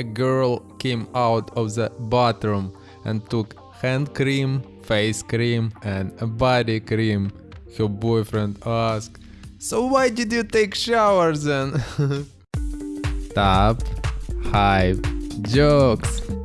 a girl came out of the bathroom and took hand cream, face cream, and body cream. Her boyfriend asked, So why did you take showers then? Top, hype, jokes.